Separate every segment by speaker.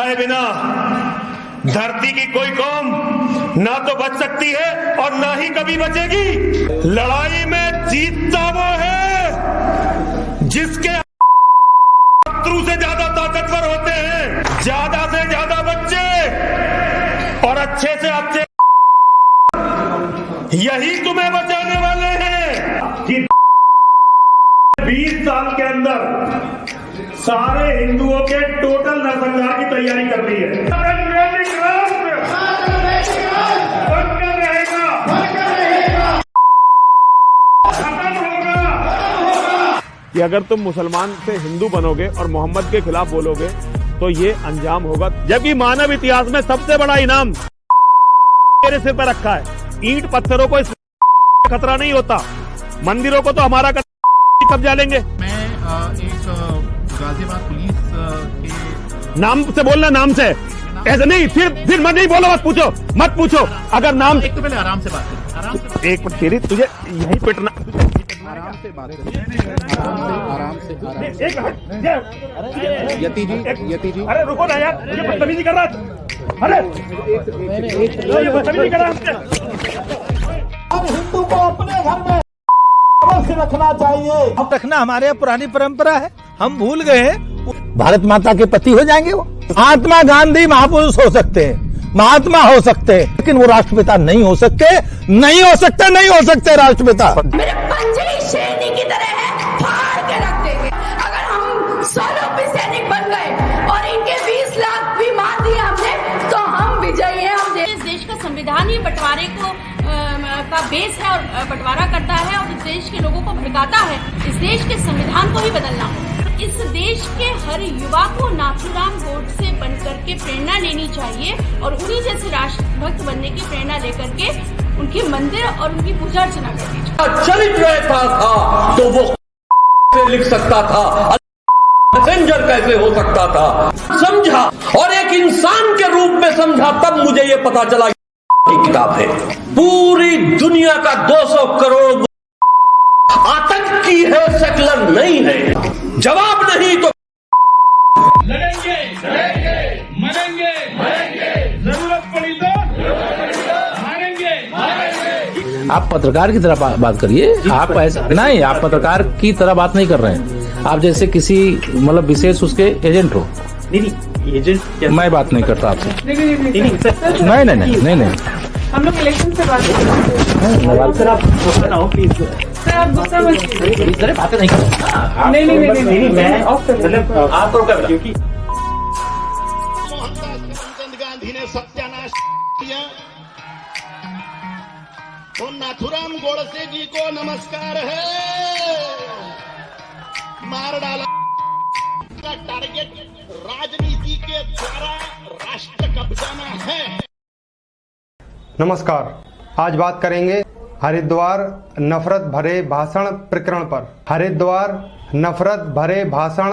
Speaker 1: है बिना धरती की कोई कौम ना तो बच सकती है और ना ही कभी बचेगी। लड़ाई में जीतता वो है जिसके शत्रु से ज़्यादा ताकतवर होते हैं। ज़्यादा से ज़्यादा बच्चे और अच्छे से अच्छे यही तुम्हें बचाने वाले हैं। कि 20 साल के अंदर सारे हिंदुओं के टोटल नरसंहार की तैयारी कर रही है।
Speaker 2: कि अगर तुम मुसलमान से हिंदू बनोगे और मोहम्मद के खिलाफ बोलोगे तो ये अंजाम होगा। जबकि मानव इतिहास में सबसे बड़ा इनाम मेरे सिर पर रखा है। ईंट पत्थरों को इस खतरा नहीं होता। मंदिरों को तो हमारा कब्जा लेंगे।
Speaker 3: मैं एक गाजियाबाद पुलिस के
Speaker 2: नाम से बोलना नाम से। ऐसे नहीं फिर फिर मत नहीं बोलो मत पूछो मत पूछो। अगर नाम
Speaker 3: एक तो पहले आराम से बात करें। आराम से
Speaker 2: एक मिनट तेरी तुझे यही पिटना
Speaker 3: आराम से बात करें। आराम से आराम से
Speaker 2: एक मिनट
Speaker 3: यति जी यति जी।
Speaker 2: अरे रुको ना यार ये बदतमीजी कर रहा है। अरे। ये बदतमीजी कर रहा है।
Speaker 4: हिंदू को अपने घर में अवश्य रखना चाहिए?
Speaker 5: अब रखना हमारे यहाँ पुरानी परंपरा है। हम भूल गए हैं। भारत माता के पति हो जाएँगे वो। महात्मा गांधी महापुरुष हो सकते हैं। महात्मा हो सकते हैं। लेकिन वो राष्ट्रपिता नहीं हो सकते नहीं हो सकते नहीं हो सकते राष्ट्रपिता।
Speaker 6: मेरे पंजे शेरनी की तरह का
Speaker 7: बेस है और बंटवारा करता है और इस देश के लोगों को भड़काता है। इस देश के संविधान को ही बदलना इस देश के हर युवा को नाथूराम गोडसे बनकर के प्रेरणा लेनी चाहिए और उन्हीं जैसे राष्ट्रभक्त बनने की प्रेरणा लेकर के उनके मंदिर और उनकी पूजा अर्चना करनी चाहिए।
Speaker 8: चरित्र ऐसा था तो वो लिख सकता था? मैसेंजर कैसे हो सकता था? समझा। और एक इंसान के रूप में समझा, तब मुझे ये पता चला किताब है। पूरी दुनिया का 200 करोड़ आतंकी है सेकुलर नहीं है। जवाब नहीं तो
Speaker 1: लड़ेंगे लड़ेंगे मरेंगे मरेंगे। ज़रूरत पड़ी तो मारेंगे मारेंगे।
Speaker 9: आप पत्रकार की तरह बात करिए। आप ऐसा नहीं आप पत्रकार की तरह बात नहीं कर रहे हैं। आप जैसे किसी मतलब विशेष उसके एजेंट हो।
Speaker 10: एजेंट
Speaker 9: मैं बात नहीं करता आपसे नहीं नहीं नहीं नहीं नहीं
Speaker 10: हम लोग इलेक्शन से बात कर
Speaker 9: सर आप
Speaker 10: ना हो प्लीज़ सर आप गुस्सा मत कीजिए
Speaker 9: बातें नहीं करता
Speaker 10: नहीं नहीं नहीं नहीं मैं ऑफ़ कर
Speaker 9: आप तो क्योंकि
Speaker 4: मोहनदास गांधी ने सत्यानाश किया तो नाथुराम गोडसे जी को नमस्कार है मार डाला टारगेट राजनीति के द्वारा राष्ट्र कब्जाना है।
Speaker 11: नमस्कार। आज बात करेंगे हरिद्वार नफरत भरे भाषण प्रकरण पर। हरिद्वार नफरत भरे भाषण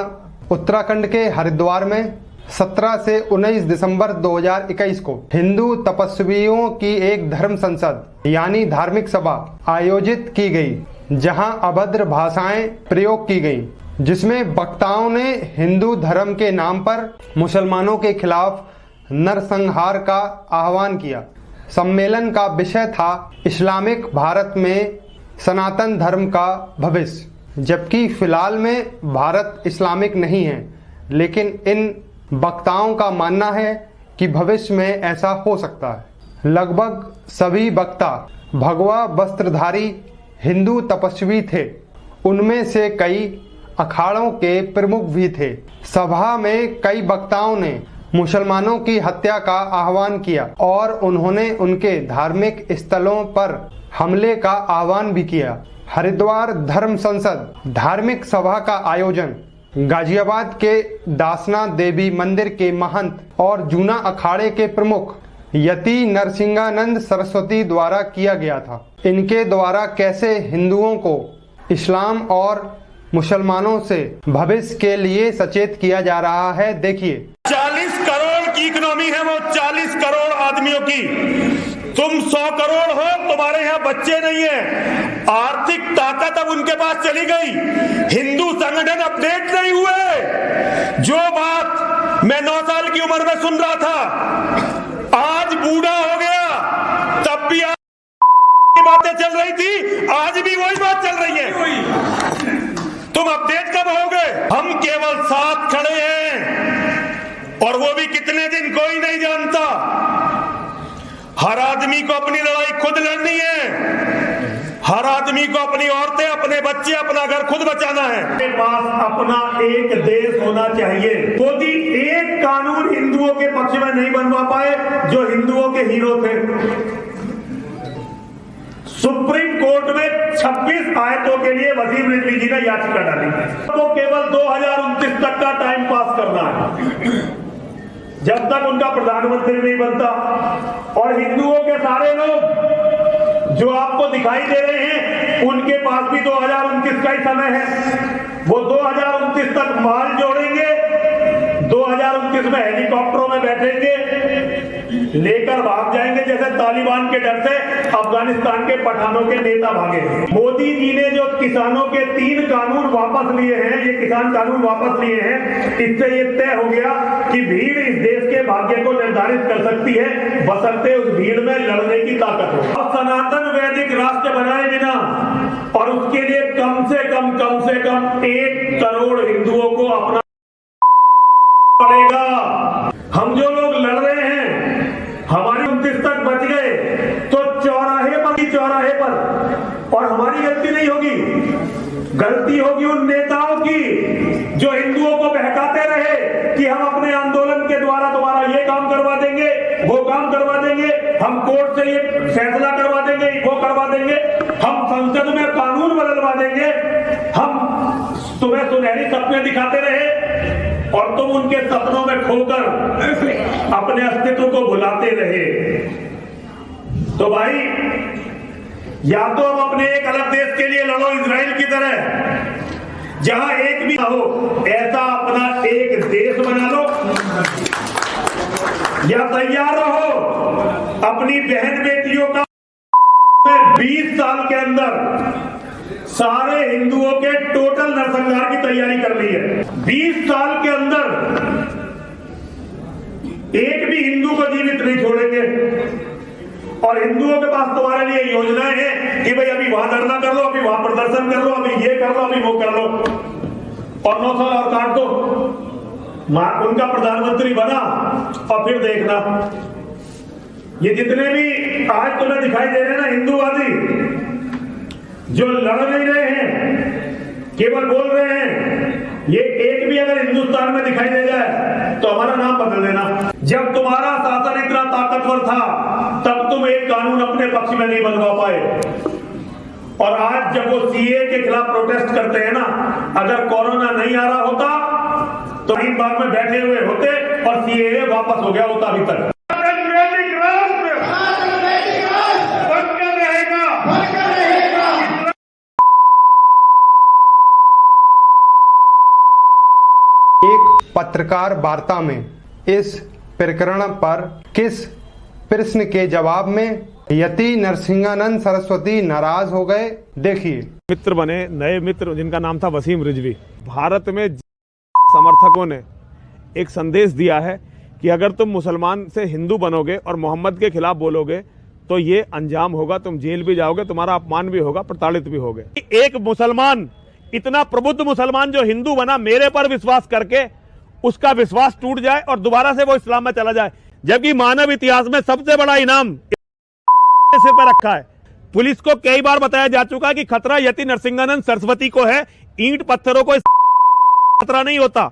Speaker 11: उत्तराखंड के हरिद्वार में 17 से 19 दिसंबर 2021 को हिंदू तपस्वियों की एक धर्म संसद, यानी धार्मिक सभा, आयोजित की गई, जहाँ अभद्र भाषाएँ प्रयोग की गई। जिसमें वक्ताओं ने हिंदू धर्म के नाम पर मुसलमानों के खिलाफ नरसंहार का आह्वान किया। सम्मेलन का विषय था इस्लामिक भारत में सनातन धर्म का भविष्य। जबकि फ़िलहाल में भारत इस्लामिक नहीं है, लेकिन इन वक्ताओं का मानना है कि भविष्य में ऐसा हो सकता है। लगभग सभी वक्ता भगवा वस्त्रधारी हिंदू तपस्वी थे। उनमें से कई अखाड़ों के प्रमुख भी थे। सभा में कई वक्ताओं ने मुसलमानों की हत्या का आह्वान किया और उन्होंने उनके धार्मिक स्थलों पर हमले का आह्वान भी किया। हरिद्वार धर्म संसद धार्मिक सभा का आयोजन, गाजियाबाद के दासना देवी मंदिर के महंत और जूना अखाड़े के प्रमुख यति नरसिंहानंद सरस्वती द्वारा किया गया था। इनके द्वारा कैसे हिंदुओं को इस्लाम और मुसलमानों से भविष्य के लिए सचेत किया जा रहा है। देखिए।
Speaker 1: 40 करोड़ की इकोनॉमी है वो 40 करोड़ आदमियों की। तुम 100 करोड़ हो, तुम्हारे यहाँ बच्चे नहीं है। आर्थिक ताकत अब उनके पास चली गई। हिंदू संगठन अपडेट नहीं हुए। जो बात मैं नौ साल की
Speaker 12: उम्र में सुन रहा था, आज बूढ़ा हो गया, तब भी आज बातें चल रही थी, आज भी वही बात चल रही है। तुम अपडेट कब होगे? हम केवल साथ खड़े हैं। और वो भी कितने दिन, कोई नहीं जानता। हर आदमी को अपनी लड़ाई खुद लड़नी है। हर आदमी को अपनी औरतें, अपने बच्चे, अपना घर खुद बचाना है।
Speaker 1: के पास अपना एक देश होना चाहिए। मोदी, एक कानून हिंदुओं के पक्ष में नहीं बनवा पाए, जो हिंदुओं के हीरो थे। सुप्रीम कोर्ट में 26 आयतों के लिए वसीम रिजवी जी ने याचिका डाली। तो केवल दो तक का टाइम पास करना है। जब तक उनका प्रधानमंत्री नहीं बनता, और हिंदुओं के सारे लोग जो आपको दिखाई दे रहे हैं, उनके पास भी दो का ही समय है। वो दो तक माल जोड़ेंगे, दो में हेलीकॉप्टरों में बैठेंगे लेकर भाग जाएँगे, जैसे तालिबान के डर से अफ़गानिस्तान के पठानों के नेता भागे। मोदी जी ने जो किसानों के तीन कानून वापस लिए हैं, ये किसान कानून वापस लिए हैं, इससे ये तय हो गया कि भीड़ इस देश के भाग्य को निर्धारित कर सकती है, बसरते उस भीड़ में लड़ने की ताकत हो। अब सनातन वैदिक राष्ट्र बनाए बिना, और उसके लिए कम से कम कम से कम एक करोड़ हिंदुओं को अपना पड़ेगा हम जो लोग लड़ रहे हैं हमारी उनतीस तक बच गए तो चौराहे पर ही चौराहे पर और हमारी गलती नहीं होगी। गलती होगी उन नेताओं की जो हिंदुओं को बहकाते रहे कि हम अपने आंदोलन के द्वारा तुम्हारा ये काम करवा देंगे, वो काम करवा देंगे, हम कोर्ट से ये फैसला करवा देंगे, वो करवा देंगे, हम संसद में कानून बदलवा देंगे, हम तुम्हें सुनहरी सपने दिखाते रहे और तुम उनके सपनों में खोकर अपने अस्तित्व को भुलाते रहे। तो भाई या तो हम अपने एक अलग देश के लिए लड़ो इसराइल की तरह। जहाँ एक भी हो, ऐसा अपना एक देश बना लो। या तैयार रहो, अपनी बहन बेटियों का 20 साल के अंदर सारे हिंदुओं के टोटल नरसंहार की तैयारी कर ली है। 20 साल के अंदर एक भी हिंदू को जीवित नहीं छोड़ेंगे। और हिंदुओं के पास तुम्हारे लिए योजनाएँ हैं कि भाई अभी वहाँ धरना कर लो, अभी वहाँ प्रदर्शन कर लो, अभी ये कर लो, अभी वो कर लो। और नौ साल और काट दो। उनका प्रधानमंत्री बना और फिर देखना। ये जितने भी आज तुम्हें दिखाई दे रहे हैं ना हिंदूवादी, जो लड़ नहीं रहे हैं, केवल बोल रहे हैं ये एक भी अगर हिंदुस्तान में दिखाई दे जाए तो हमारा नाम बदल देना। जब तुम्हारा शासन इतना ताकतवर था, तब तुम एक कानून अपने पक्ष में नहीं बनवा पाए। और आज जब वो सीए के खिलाफ प्रोटेस्ट करते हैं ना, अगर कोरोना नहीं आ रहा होता तो इन बाग में बैठे हुए होते और सीए वापस हो गया होता अभी तक।
Speaker 11: पत्रकार वार्ता में इस प्रकरण पर किस प्रश्न के जवाब में यति नरसिंहानंद सरस्वती नाराज़ हो गए? देखिए।
Speaker 2: मित्र बने, नए मित्र, जिनका नाम था वसीम रिजवी। भारत में समर्थकों ने एक संदेश दिया है कि अगर तुम मुसलमान से हिंदू बनोगे और मोहम्मद के खिलाफ बोलोगे तो ये अंजाम होगा, तुम जेल भी जाओगे, तुम्हारा अपमान भी होगा, प्रताड़ित भी होगे। एक मुसलमान, इतना प्रबुद्ध मुसलमान जो हिंदू बना, मेरे पर विश्वास करके उसका विश्वास टूट जाए और दोबारा से वो इस्लाम में चला जाए। जबकि मानव इतिहास में सबसे बड़ा इनाम से पर रखा है। पुलिस को कई बार बताया जा चुका है कि खतरा यति नरसिंहानंद सरस्वती को है। ईंट पत्थरों को खतरा नहीं होता।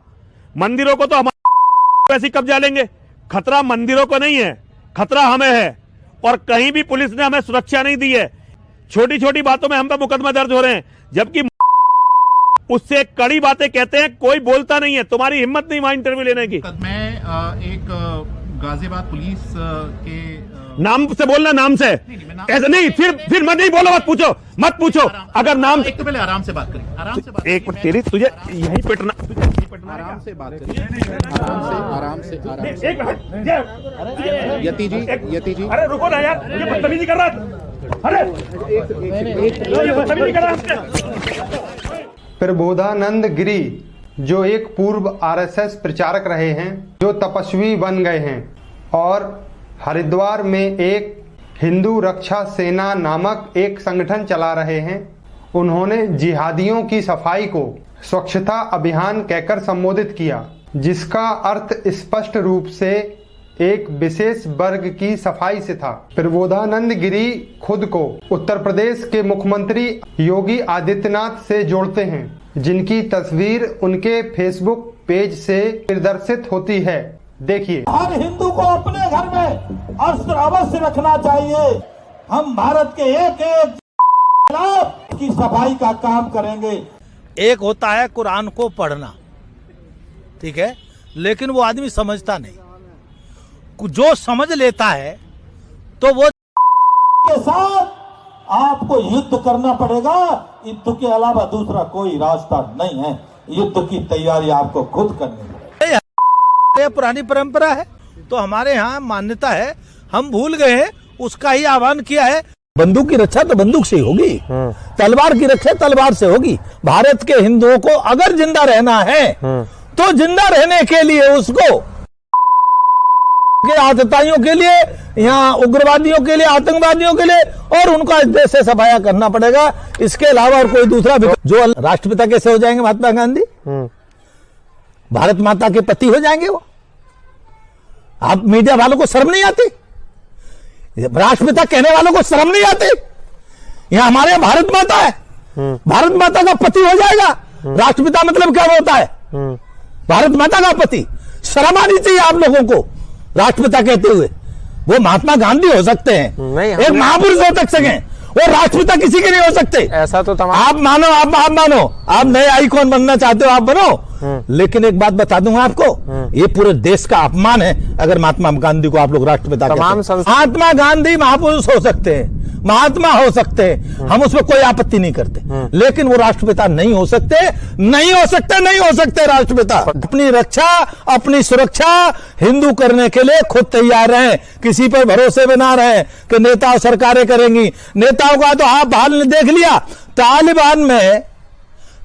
Speaker 2: मंदिरों को तो हमारे वैसे कब्जा लेंगे। खतरा मंदिरों को नहीं है। खतरा हमें है। और कहीं भी पुलिस ने हमें सुरक्षा नहीं दी है। छोटी छोटी बातों में हम पे मुकदमा दर्ज हो रहे हैं। जबकि उससे कड़ी बातें कहते हैं कोई बोलता नहीं है। तुम्हारी हिम्मत नहीं वहाँ इंटरव्यू लेने की।
Speaker 3: मैं एक गाजियाबाद पुलिस के
Speaker 2: नाम से बोलना नाम से। ऐसा नहीं फिर फिर मत नहीं बोलो मत पूछो मत पूछो। अगर नाम
Speaker 3: एक तो पहले आराम से बात करें। आराम से बात
Speaker 2: एक तेरी तुझे यही पिटना
Speaker 3: आराम से बात करें। आराम से आराम से
Speaker 2: एक
Speaker 3: यति जी यति जी।
Speaker 2: अरे रुको ना यार ये बदतमीजी कर रहा अरे। ये बदतमीजी कर रहा
Speaker 11: प्रबोधानंद गिरी, जो एक पूर्व आरएसएस प्रचारक रहे हैं, जो तपस्वी बन गए हैं, और हरिद्वार में एक हिंदू रक्षा सेना नामक एक संगठन चला रहे हैं। उन्होंने जिहादियों की सफ़ाई को स्वच्छता अभियान कहकर संबोधित किया, जिसका अर्थ स्पष्ट रूप से एक विशेष वर्ग की सफ़ाई से था। प्रबोधानंद गिरी खुद को उत्तर प्रदेश के मुख्यमंत्री योगी आदित्यनाथ से जोड़ते हैं जिनकी तस्वीर उनके फेसबुक पेज से प्रदर्शित होती है। देखिए।
Speaker 13: हर हिंदू को अपने घर में अस्त्र अवश्य रखना चाहिए। हम भारत के एक एक की सफ़ाई का काम करेंगे।
Speaker 5: एक होता है कुरान को पढ़ना ठीक है? लेकिन वो आदमी समझता नहीं। जो समझ लेता है तो वो
Speaker 13: के साथ आपको युद्ध करना पड़ेगा। युद्ध के अलावा दूसरा कोई रास्ता नहीं है। युद्ध की तैयारी आपको खुद करनी पड़ेगी
Speaker 5: पुरानी परंपरा है तो हमारे यहाँ मान्यता है हम भूल गए हैं उसका ही आह्वान किया है। बंदूक की रक्षा तो बंदूक से ही होगी। तलवार की रक्षा तलवार से होगी। भारत के हिंदुओं को अगर ज़िंदा रहना है। तो ज़िंदा रहने के लिए उसको के आतताइयों के लिए यहाँ उग्रवादियों के लिए आतंकवादियों के लिए और उनका इस देश से सफाया करना पड़ेगा। इसके अलावा और कोई दूसरा जो राष्ट्रपिता कैसे हो जाएँगे महात्मा गांधी? भारत माता के पति हो जाएँगे वो। आप मीडिया वालों को शर्म नहीं आती? राष्ट्रपिता कहने वालों को शर्म नहीं आती? यहाँ हमारे यहाँ भारत माता है। भारत माता का पति हो जाएगा। राष्ट्रपिता मतलब क्या होता है? भारत माता का पति। शर्म आनी चाहिए आप लोगों को। राष्ट्रपिता कहते हुए। वो महात्मा गांधी हो सकते हैं। एक महापुरुष हो तक सके वो राष्ट्रपिता किसी के नहीं हो सकते।
Speaker 14: ऐसा तो तमाम
Speaker 5: आप मानो आप आप मानो। आप नए आईकॉन बनना चाहते हो आप बनो। लेकिन एक बात बता दूँगा आपको ये पूरे देश का अपमान है अगर महात्मा गांधी को आप लोग राष्ट्रपिता हैं। महात्मा गांधी महापुरुष हो सकते हैं महात्मा हो सकते हैं हम उसमें कोई आपत्ति नहीं करते। लेकिन वो राष्ट्रपिता नहीं हो सकते नहीं हो सकते नहीं हो सकते राष्ट्रपिता अपनी रक्षा अपनी सुरक्षा हिंदू करने के लिए खुद तैयार रहे। किसी पर भरोसे में ना रहे कि नेता और सरकारें करेंगी। नेताओं का तो आप हाल ने देख लिया। तालिबान में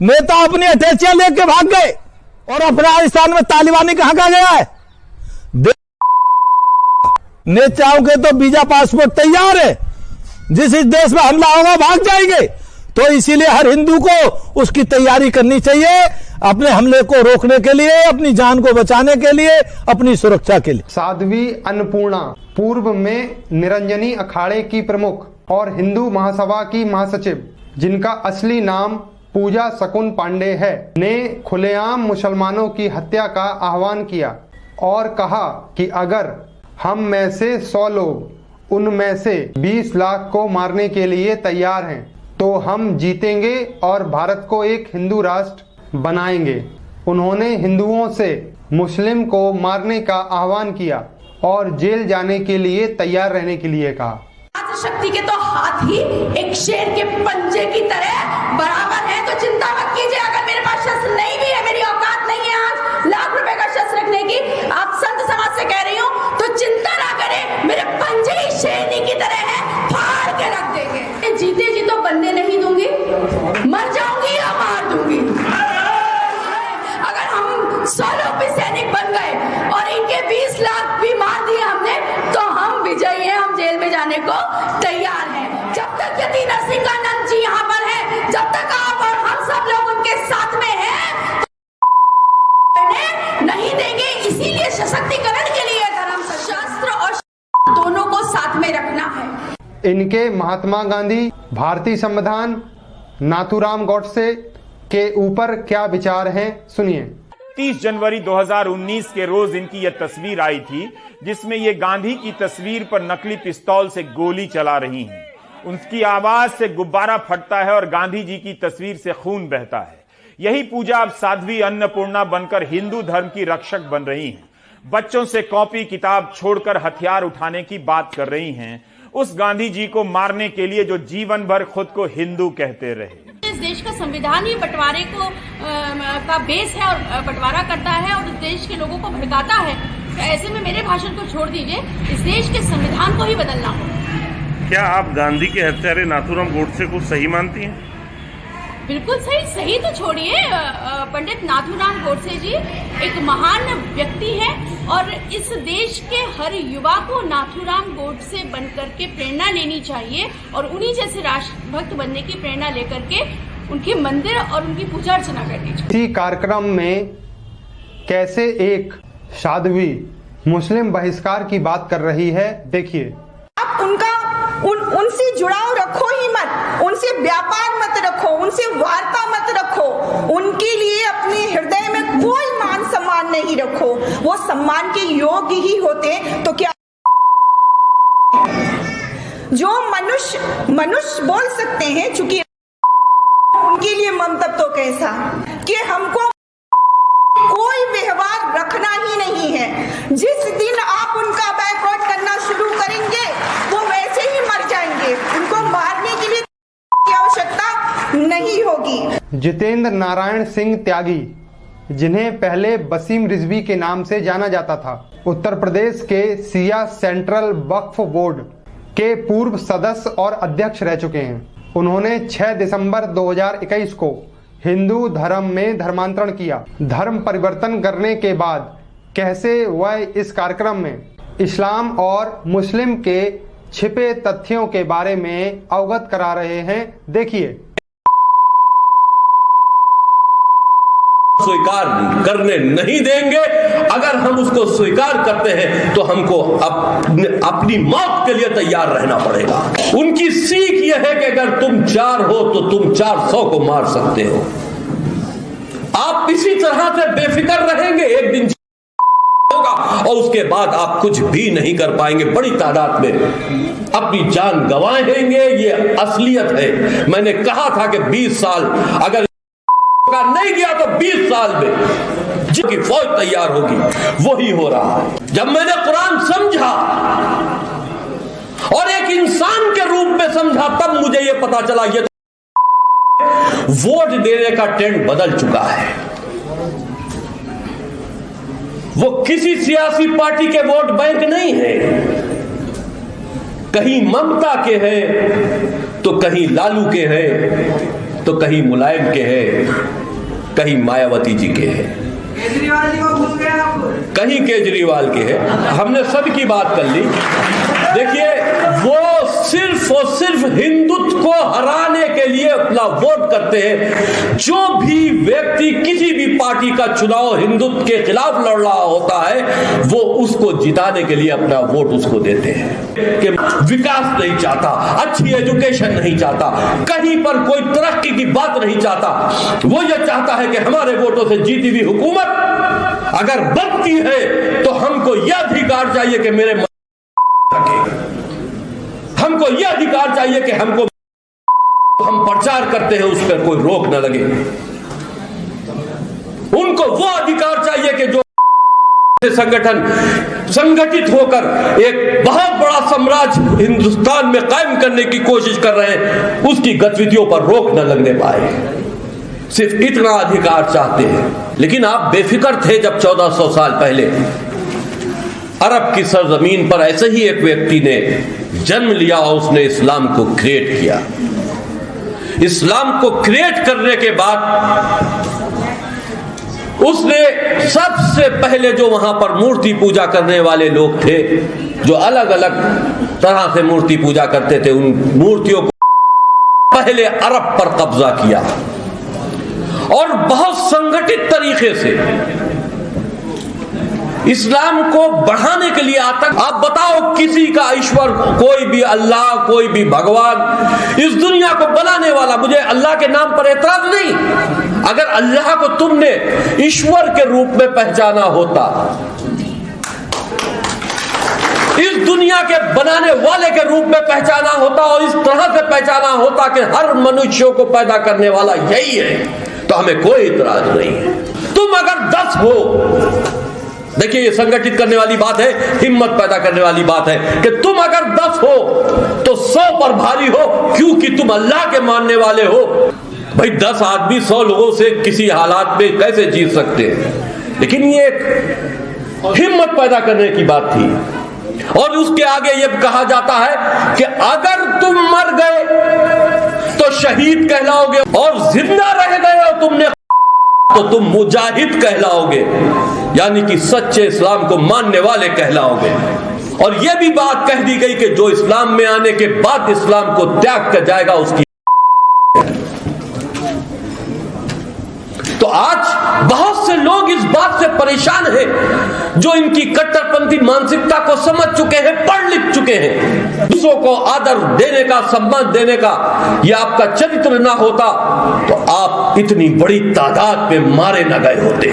Speaker 5: नेता अपनी अटैचियाँ लेके भाग गए। और अफ़गानिस्तान में तालिबानी कहाँ कहा गया है? नेताओं के तो वीज़ा पासपोर्ट तैयार है। जिस इस देश में हमला होगा, भाग जाएँगे। तो इसीलिए हर हिंदू को उसकी तैयारी करनी चाहिए, अपने हमले को रोकने के लिए, अपनी जान को बचाने के लिए, अपनी सुरक्षा के लिए।
Speaker 11: साध्वी अन्नपूर्णा, पूर्व में निरंजनी अखाड़े की प्रमुख और हिंदू महासभा की महासचिव, जिनका असली नाम पूजा शकुन पांडे है। ने खुलेआम मुसलमानों की हत्या का आह्वान किया और कहा कि अगर हम में से 100 लोग उनमें से 20 लाख को मारने के लिए तैयार हैं तो हम जीतेंगे और भारत को एक हिंदू राष्ट्र बनाएँगे। उन्होंने हिंदुओं से मुस्लिम को मारने का आह्वान किया और जेल जाने के लिए तैयार रहने के लिए कहा।
Speaker 7: शक्ति के तो हाथ एक शेर के पंजे की तरह बराबर है। तो चिंता मत कीजिए, अगर मेरे पास शस्त्र नहीं भी है, मेरी औकात नहीं है आज लाख रुपए का शस्त्र रखने की, आप संत समाज से कह रही हूँ तो चिंता ना करें, मेरे पंजे ही शेरनी की तरह है, फाड़ के रख देंगे। जीते जी तो बनने नहीं दूँगी, मर जाऊँगी या मार दूँगी? अगर हम सोलह पे सैनिक बन गए और इनके 20 लाख भी मार दिए हमने तो हम विजयी हैं, हम जेल में जाने को तैयार हैं। तक यति नरसिंहानंद जी यहाँ पर है। जब तक आप और हम सब लोग उनके साथ में हैं तो नहीं देंगे। इसीलिए सशक्तिकरण के लिए धर्म शस्त्र और दोनों को साथ में रखना है।
Speaker 11: इनके महात्मा गांधी भारतीय संविधान नाथूराम गौडसे के ऊपर क्या विचार हैं सुनिए।
Speaker 15: 30 जनवरी 2019 के रोज इनकी यह तस्वीर आई थी जिसमें ये गांधी की तस्वीर पर नकली पिस्तौल से गोली चला रही हैं। उनकी आवाज़ से गुब्बारा फटता है और गांधी जी की तस्वीर से खून बहता है। यही पूजा अब साध्वी अन्नपूर्णा बनकर हिंदू धर्म की रक्षक बन रही हैं। बच्चों से कॉपी किताब छोड़कर हथियार उठाने की बात कर रही हैं। उस गांधी जी को मारने के लिए जो जीवन भर खुद को हिंदू कहते रहे।
Speaker 16: इस देश का संविधान ही बंटवारे को आ, का बेस है और बंटवारा करता है और इस देश के लोगों को भड़काता है। ऐसे में मेरे भाषण को छोड़ दीजिए। इस देश के संविधान को ही बदलना होगा।
Speaker 12: क्या आप गांधी के हत्यारे नाथूराम गोडसे को सही मानती हैं?
Speaker 16: बिल्कुल सही सही तो छोड़िए। पंडित नाथूराम गोडसे जी एक महान व्यक्ति है और इस देश के हर युवा को नाथूराम गोडसे बनकर के प्रेरणा लेनी चाहिए और उन्हीं जैसे राष्ट्रभक्त बनने की प्रेरणा लेकर के उनके मंदिर और उनकी पूजा अर्चना करनी चाहिए।
Speaker 11: इसी कार्यक्रम में कैसे एक साध्वी मुस्लिम बहिष्कार की बात कर रही है देखिए।
Speaker 14: आप उनका उन जुड़ाव रखो ही मत। उनसे व्यापार मत रखो, उनसे वार्ता मत रखो। उनके लिए अपने हृदय में कोई मान सम्मान नहीं रखो। वो सम्मान के योग्य ही होते तो क्या जो मनुष्य मनुष्य बोल सकते हैं, चूँकि उनके लिए मंतव्य तो कैसा? कि हमको कोई व्यवहार रखना ही नहीं है। जिस दिन आप उनका बैकआउट करना शुरू करेंगे वो वैसे ही मर जाएँगे उनको मारने के लिए की आवश्यकता नहीं होगी
Speaker 11: जितेंद्र नारायण सिंह त्यागी, जिन्हें पहले बसीम रिजवी के नाम से जाना जाता था। उत्तर प्रदेश के सिया सेंट्रल वक्फ बोर्ड के पूर्व सदस्य और अध्यक्ष रह चुके हैं। उन्होंने 6 दिसंबर 2021 को हिंदू धर्म में धर्मांतरण किया। धर्म परिवर्तन करने के बाद कैसे वह इस कार्यक्रम में? इस्लाम और मुस्लिम के छिपे तथ्यों के बारे में अवगत करा रहे हैं। देखिए
Speaker 8: स्वीकार करने नहीं देंगे। अगर हम उसको स्वीकार करते हैं तो हमको अपने, अपनी मौत के लिए तैयार रहना पड़ेगा। उनकी सीख यह है कि अगर तुम चार हो तो तुम चार सौ को मार सकते हो। आप इसी तरह से बेफिक्र रहेंगे एक दिन होगा और उसके बाद आप कुछ भी नहीं कर पाएँगे। बड़ी तादाद में अपनी जान गंवाएँगे ये असलियत है। मैंने कहा था कि 20 साल अगर का नहीं गया तो 20 साल में जिनकी फौज तैयार होगी, वही हो रहा है। जब मैंने कुरान समझा और एक इंसान के रूप में समझा, तब मुझे यह पता चला, ये वोट देने का ट्रेंड बदल चुका है। वो किसी सियासी पार्टी के वोट बैंक नहीं है। कहीं ममता के हैं तो कहीं लालू के हैं तो कहीं मुलायम के हैं। कहीं मायावती जी के हैं।
Speaker 17: केजरीवाल जी को भूल गए
Speaker 8: कहीं केजरीवाल के हैं। हमने सबकी बात कर ली। देखिए वो सिर्फ़ और सिर्फ़ हिंदुत्व को हराने के लिए अपना वोट करते हैं। जो भी व्यक्ति किसी भी पार्टी का चुनाव हिंदुत्व के खिलाफ लड़ रहा होता है, वो उसको जिताने के लिए अपना वोट उसको देते हैं। कि विकास नहीं चाहता, अच्छी एजुकेशन नहीं चाहता, कहीं पर कोई तरक्की की बात नहीं चाहता, वो ये चाहता है कि हमारे वोटों से जीती हुई हुकूमत अगर बनती है तो हमको यह अधिकार चाहिए कि मेरे हमको यह अधिकार चाहिए कि हमको हम प्रचार करते हैं, उस पर कोई रोक न लगे। उनको वो अधिकार चाहिए कि जो संगठन संगठित होकर एक बहुत बड़ा साम्राज्य हिंदुस्तान में कायम करने की कोशिश कर रहे हैं, उसकी गतिविधियों पर रोक न लगने पाए। सिर्फ़ इतना अधिकार चाहते हैं। लेकिन आप बेफिक्र थे जब 1400 साल पहले। अरब की सरजमीन पर ऐसे ही एक व्यक्ति ने जन्म लिया और उसने इस्लाम को क्रिएट किया। इस्लाम को क्रिएट करने के बाद उसने सबसे पहले जो वहाँ पर मूर्ति पूजा करने वाले लोग थे, जो अलग अलग तरह से मूर्ति पूजा करते थे, उन मूर्तियों को पहले अरब पर कब्जा किया। और बहुत संगठित तरीके से इस्लाम को बढ़ाने के लिए आता आप बताओ किसी का ईश्वर, कोई भी अल्लाह, कोई भी भगवान इस दुनिया को बनाने वाला, मुझे अल्लाह के नाम पर एतराज़ नहीं। अगर अल्लाह को तुमने ईश्वर के रूप में पहचाना होता, इस दुनिया के बनाने वाले के रूप में पहचाना होता और इस तरह से पहचाना होता कि हर मनुष्यों को पैदा करने वाला यही है तो हमें कोई इतराज नहीं। है तुम अगर दस हो देखिए, ये संगठित करने वाली बात है, हिम्मत पैदा करने वाली बात है कि तुम अगर दस हो तो सौ पर भारी हो, क्योंकि तुम अल्लाह के मानने वाले हो। भाई, दस आदमी सौ लोगों से किसी हालात में कैसे जीत सकते हैं? लेकिन ये एक हिम्मत पैदा करने की बात थी। और उसके आगे ये कहा जाता है कि अगर तुम मर गए तो शहीद कहलाओगे और ज़िंदा रह गए हो तुमने। तो तुम मुजाहिद कहलाओगे, यानी कि सच्चे इस्लाम को मानने वाले कहलाओगे। और यह भी बात कह दी गई कि जो इस्लाम में आने के बाद इस्लाम को त्याग कर जाएगा, उसकी तो आज बहुत से लोग इस बात से परेशान हैं, जो इनकी कट्टरपंथी मानसिकता को समझ चुके हैं, पढ़ लिख चुके हैं। दूसरों को आदर देने का, सम्मान देने का यह आपका चरित्र ना होता तो आप इतनी बड़ी तादाद में मारे न गए होते।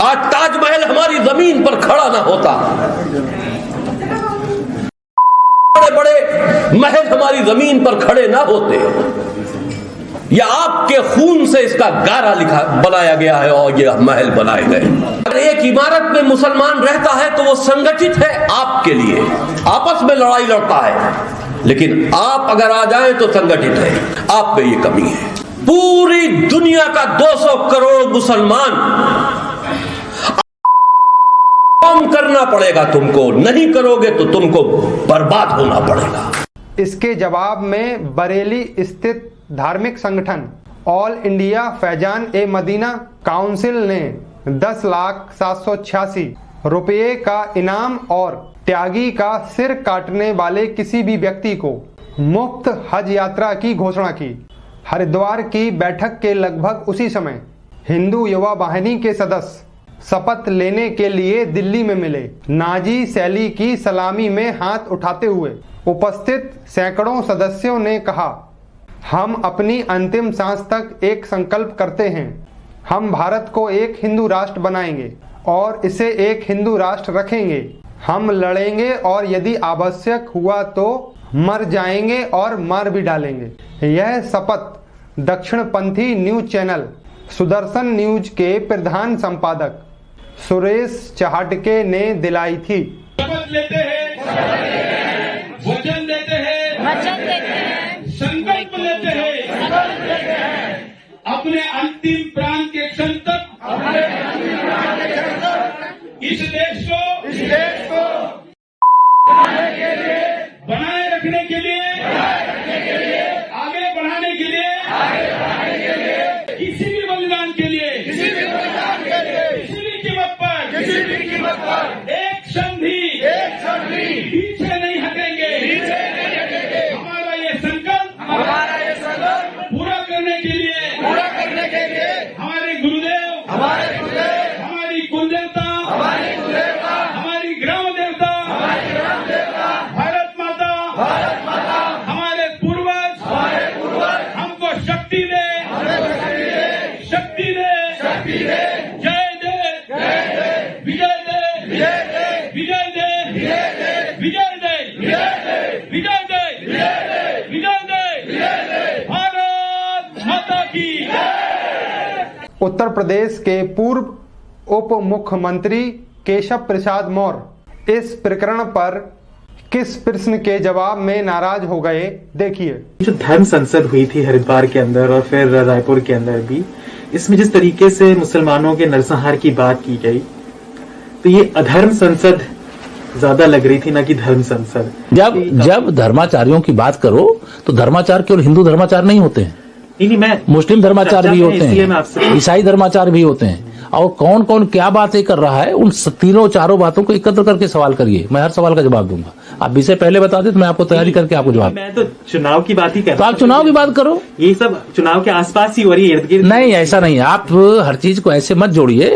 Speaker 8: आज ताजमहल हमारी ज़मीन पर खड़ा ना होता। बड़े बड़े महल हमारी ज़मीन पर खड़े ना होते। या आपके खून से इसका गारा लिखा, बनाया गया है और यह महल बनाए गए। अगर एक इमारत में मुसलमान रहता है तो वो संगठित है आपके लिए। आपस में लड़ाई लड़ता है। लेकिन आप अगर आ जाए तो संगठित है। आप में ये कमी है। पूरी दुनिया का 200 करोड़ मुसलमान। काम करना पड़ेगा तुमको। नहीं करोगे तो तुमको बर्बाद होना पड़ेगा।
Speaker 11: इसके जवाब में बरेली स्थित धार्मिक संगठन, all India Faizan e Madina council ने 10 लाख सात सौ छियासी रुपये का इनाम और त्यागी का सिर काटने वाले किसी भी व्यक्ति को मुफ़्त हज यात्रा की घोषणा की। हरिद्वार की बैठक के लगभग उसी समय हिंदू युवा वाहिनी के सदस्य शपथ लेने के लिए दिल्ली में मिले। नाजी शैली की सलामी में हाथ उठाते हुए उपस्थित सैकड़ों सदस्यों ने कहा हम अपनी अंतिम सांस तक एक संकल्प करते हैं। हम भारत को एक हिंदू राष्ट्र बनाएँगे और इसे एक हिंदू राष्ट्र रखेंगे। हम लड़ेंगे और यदि आवश्यक हुआ तो मर जाएँगे और मार भी डालेंगे। यह शपथ दक्षिणपंथी न्यूज़ चैनल, सुदर्शन न्यूज़ के प्रधान संपादक सुरेश चहाटके ने दिलाई थी
Speaker 18: शपथ लेते हैं वचन देते हैं वचन देते हैं संकल्प लेते हैं अपने अंतिम प्राण के क्षण तक इस देश को इस देश को बनाए रखने के लिए
Speaker 11: उत्तर प्रदेश के पूर्व उप मुख्यमंत्री केशव प्रसाद मौर्य इस प्रकरण पर किस प्रश्न के जवाब में नाराज़ हो गए देखिए।
Speaker 10: जो धर्म संसद हुई थी हरिद्वार के अंदर और फिर रायपुर के अंदर भी इसमें जिस तरीके से मुसलमानों के नरसंहार की बात की गई तो ये अधर्म संसद ज़्यादा लग रही थी ना कि धर्म संसद।
Speaker 9: जब जब धर्माचार्यों की बात करो तो धर्माचार केवल हिंदू धर्माचार नहीं होते हैं। मुस्लिम धर्माचार भी होते हैं ईसाई धर्माचार भी होते हैं। और कौन कौन क्या बातें कर रहा है उन तीनों चारों बातों को एकत्र करके सवाल करिए। मैं हर सवाल का जवाब दूँगा। आप विषय पहले बता दे तो मैं आपको तैयारी करके आपको जवाब
Speaker 10: मैं तो चुनाव की बात ही कर
Speaker 9: तो आप चुनाव की बात करो।
Speaker 10: ये सब चुनाव के आसपास ही हो रही है
Speaker 9: नहीं ऐसा नहीं आप हर चीज़ को ऐसे मत जोड़िए।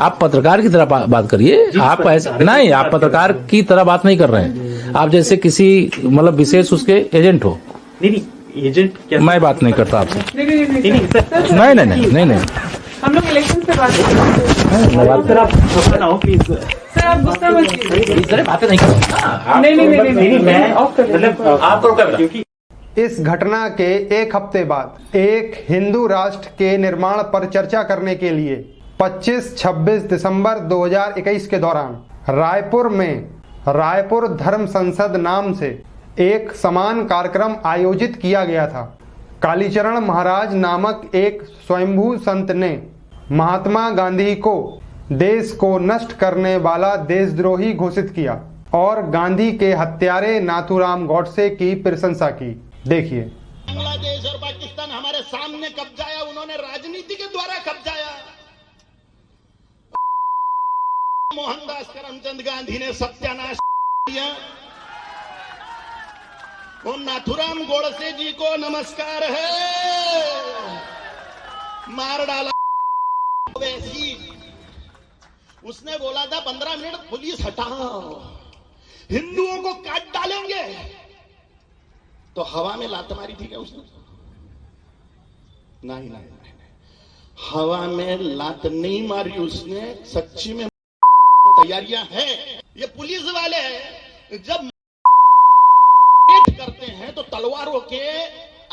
Speaker 9: आप पत्रकार की तरह बात करिए। आप ऐसा नहीं आप पत्रकार की तरह बात नहीं कर रहे हैं। आप जैसे किसी मतलब विशेष उसके एजेंट हो।
Speaker 10: नहीं एजेंट क्या
Speaker 9: मैं बात नहीं करता आपसे
Speaker 10: नहीं नहीं नहीं, नहीं,
Speaker 9: नहीं
Speaker 10: हम लोग इलेक्शन से बात सर आप गुस्सा ना हो प्लीज़ सर आप गुस्सा मत कीजिए
Speaker 9: बातें नहीं करता
Speaker 10: नहीं नहीं नहीं नहीं मैं मतलब आप क्योंकि
Speaker 11: इस घटना के एक हफ़्ते बाद एक हिंदू राष्ट्र के निर्माण पर चर्चा करने के लिए 25-26 दिसंबर 2021 के दौरान रायपुर में रायपुर धर्म संसद नाम से एक समान कार्यक्रम आयोजित किया गया था। कालीचरण महाराज नामक एक स्वयंभू संत ने महात्मा गांधी को देश को नष्ट करने वाला देशद्रोही घोषित किया और गांधी के हत्यारे नाथूराम गौडसे की प्रशंसा की। देखिए।
Speaker 4: बांग्लादेश और पाकिस्तान हमारे सामने कब्जाया उन्होंने राजनीति के द्वारा कब्जाया मोहनदास करमचंद गांधी ने सत्यानाश किया। वो नाथुराम गोडसे जी को नमस्कार है। मार डाला। वैसी। उसने बोला था, पंद्रह मिनट पुलिस हटाओ। हिंदुओं को काट डालेंगे। तो हवा में लात मारी थी क्या उसने? नहीं नहीं नहीं। हवा में लात नहीं मारी उसने, सच्ची में तैयारियाँ हैं। ये पुलिस वाले जब तलवारों के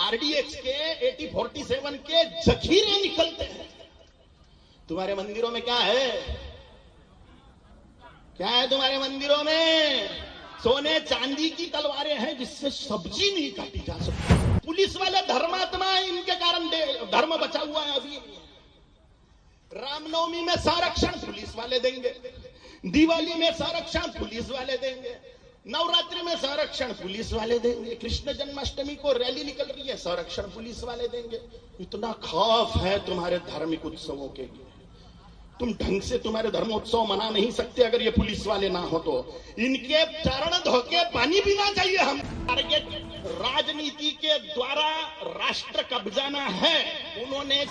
Speaker 4: आरडीएक्स के, एटी फोर्टी सेवन के जखीरे निकलते हैं। तुम्हारे मंदिरों में क्या है? क्या है तुम्हारे मंदिरों में? सोने चांदी की तलवारें हैं जिससे सब्ज़ी नहीं काटी जा सकती। पुलिस वाले धर्मात्मा है, इनके कारण धर्म बचा हुआ है अभी। रामनवमी में संरक्षण पुलिस वाले देंगे। दिवाली में संरक्षण पुलिस वाले देंगे। नवरात्रि में संरक्षण पुलिस वाले देंगे। कृष्ण जन्माष्टमी को रैली निकल रही है, संरक्षण पुलिस वाले देंगे। इतना खौफ है तुम्हारे धार्मिक उत्सवों के लिए। तुम ढंग से तुम्हारे धर्मोत्सव मना नहीं सकते अगर ये पुलिस वाले ना हो तो। इनके चरण धोके पानी पीना चाहिए हम। टारगेट राजनीति के द्वारा राष्ट्र कब्जाना है। उन्होंने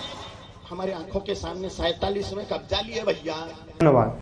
Speaker 4: हमारे आँखों के सामने सैतालीस में कब्जा लिए भैया।
Speaker 11: धन्यवाद।